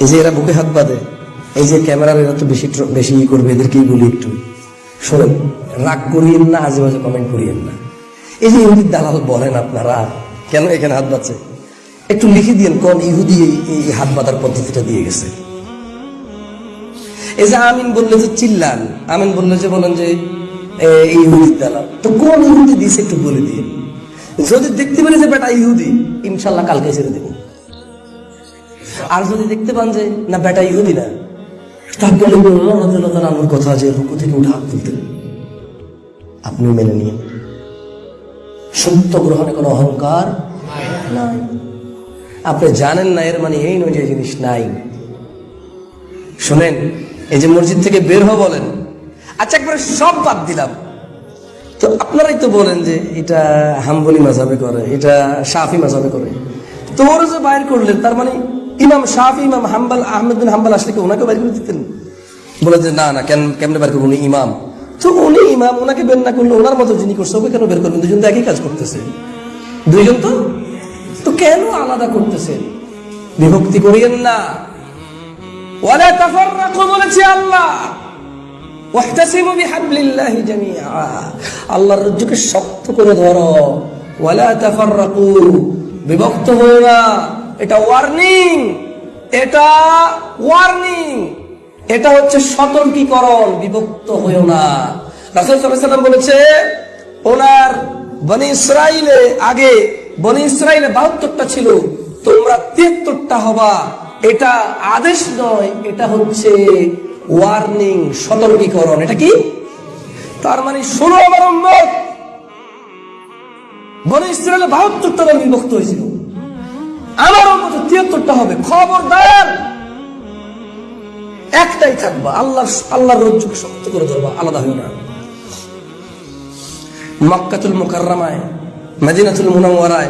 এই যে এরা বুকে হাত বাঁধে, এই যে ক্যামেরার এরা তো বেশি বেশি ই করবে, এদেরকেই বলি একটু। শোনেন, রাগ করিয়েন না আজে বাজে কমেন্ট করিয়েন না। এই যে ইহুদির দালাল বলেন আপনারা, কেন এখানে হাত বাঁধছে? একটু লিখে দিয়েন, কোন ইহুদি এই- হাত বাঁধার পদ্ধতিটা দিয়ে গেছে। এই যে আমিন বললে যে চিল্লান আমিন বললে যে বলেন যে ইহুদির দালাল। তো কোন ইহুদি দিয়েছে একটু বলে দিয়ে যদি দেখতে পারি যে বেটা ইহুদি, ইনশাল্লাহ কালকে ছেড়ে আর যদি দেখতে পান যে, না বেটা, ইহুদি না আমার কথা যে রুকু থেকে উঠে হাত তুলতেন। আপনি মেনে নিন। সত্য গ্রহণে কোনো অহংকার নাই। আপনি জানেন না, এর মানে এই নয় যে জিনিস নাই। শোনেন, এই যে মসজিদ থেকে বের হো বলেন আচ্ছা একবারে সব বাদ দিলাম। তো আপনারাই তো বলেন যে, এটা হাম্বলি মাঝাবে করে, এটা সাফি মাঝাবে করে। তো ওরা যে বাইর করলেন, তার মানে ইমাম সাফি ইমাম হাম্বাল, আহমেদ বিন হাম্বাল আসলে কি ওনাকে বাইর করে দিতেন? বলে যে, না না, কেন, কেমনে বের করব? উনি ইমাম। তো উনি ইমাম ওনাকে বের না করলে ওনার মতো যিনি করছে, ওকে কেন বের করবেন? দুজন তো একই কাজ করতেছে। দুইজন তো তো কেন আলাদা করতেছেন বিভক্তি করিয়েন না। ওয়ালা তাফাররাকু, বলেছে আল্লাহ। ওয়াহতাসিমু বিহাবলিল্লাহি জামিআ। আল্লাহর রজ্জুকে শক্ত করে ধরো। ওয়ালা তাফাররাকু, বিভক্ত হও না। এটা ওয়ার্নিং এটা ওয়ার্নিং এটা হচ্ছে সতর্কীকরণ, বিভক্ত হয়েও না। রাসূল বলেছে, ওনার বনি ইসরাইলে আগে, বনি ইসরাইলে বাহাত্তরটা ছিল, তোমরা তিয়াত্তরটা হবা। এটা আদেশ নয়, এটা হচ্ছে ওয়ার্নিং সতর্কীকরণ। এটা কি? তার মানে ষোলো আমার বনে ইসরায়েলে বাহাত্তরটা বিভক্ত হয়েছিল। আমার উম্মত তিয়াত্তরটা হবে। খবরদার! একটাই থাকবা। আল্লাহ আল্লাহর রজ্জুকে শক্ত করে ধরবা, আলাদা হয়ে না। মক্কাতুল মুকাররামায়, মদিনাতুল মুনাওয়ারায়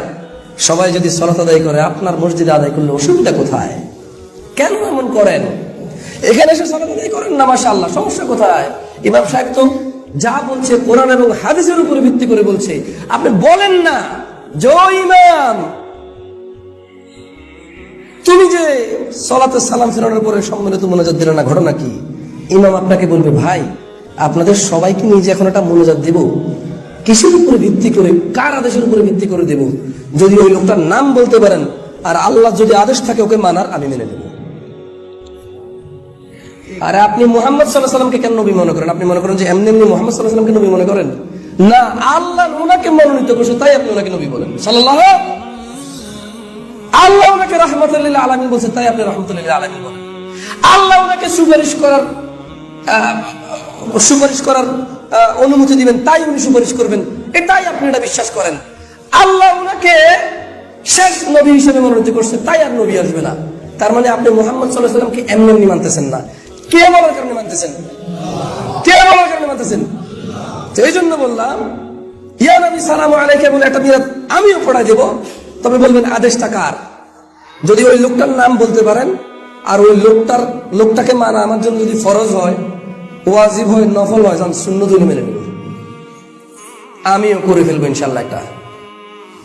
সবাই যদি সলাত আদায় করে, আপনার মসজিদে আদায় করলে অসুবিধা কোথায়? কেন এমন করেন? এখানে এসে সলাত আদায় করেন না মাসা আল্লাহ সমস্যা কোথায়? ইমাম সাহেব তো যা বলছে, কোরআন এবং হাদিসের উপরে ভিত্তি করে বলছে। আপনি বলেন না জয় ইমাম সলাতে সালাম ফেরানোর পরে সম্মিলিত মোনাজাত দিলে না, ঘটনা কি? ইমাম আপনাকে বলবে, ভাই, আপনাদের সবাইকে নিয়ে যে এখন একটা মোনাজাত দেব, কিসের উপরে ভিত্তি করে, কার আদেশের উপরে ভিত্তি করে দেব? যদি ওই লোকটার নাম বলতে পারেন, আর আল্লাহ যদি আদেশ থাকে ওকে মানার, আমি মেনে নেব। আর আপনি মোহাম্মদ সাল্লাহ সাল্লামকে কেন নবী মনে করেন? আপনি মনে করেন যে এমনি এমনি মোহাম্মদ সাল্লাহ সাল্লামকে নবী মনে করেন? না আল্লাহ ওনাকে মনোনীত করছে, তাই আপনি ওনাকে নবী বলেন। সাল্লাহ রহমতুল্লাহ তাই আপনি রহমতুল্লাহ বলেন। আল্লাহ ওনাকে সুপারিশ করার সুপারিশ করার অনুমতি দিবেন, তাই উনি সুপারিশ করবেন, এটাই আপনি এটা বিশ্বাস করেন। আল্লাহ ওনাকে শেষ নবী হিসেবে মনোনীত করছে, তাই আর নবী আসবে না। তার মানে আপনি মোহাম্মদ সাল্লাহ সাল্লামকে এমনি মানতেছেন না। কে বলার কারণে মানতেছেন? কে বলার কারণে মানতেছেন? তো জন্য বললাম, ইয়া নবী সালাম আলাইকে বলে একটা মিরাত আমিও পড়াই দেব, তবে বলবেন আদেশটা কার? যদি ওই লোকটার নাম বলতে পারেন, আর ওই লোকটার, লোকটাকে মানা আমার জন্য যদি ফরজ হয়, ওয়াজিব হয়, নফল হয় যান শূন্য দুই মেনে নেব আমিও করে ফেলব ইনশাল্লাহ একটা।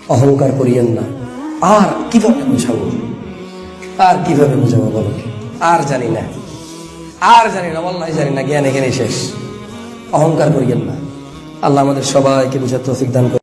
অহংকার করিয়েন না। আর কীভাবে বোঝাবো? আর কীভাবে বোঝাবো বলো? আর জানি না। আর জানি না আল্লাহ জানি না, জ্ঞান এখানে শেষ। অহংকার করিয়েন না। আল্লাহ আমাদের সবাইকে বুঝার তৌফিক দান।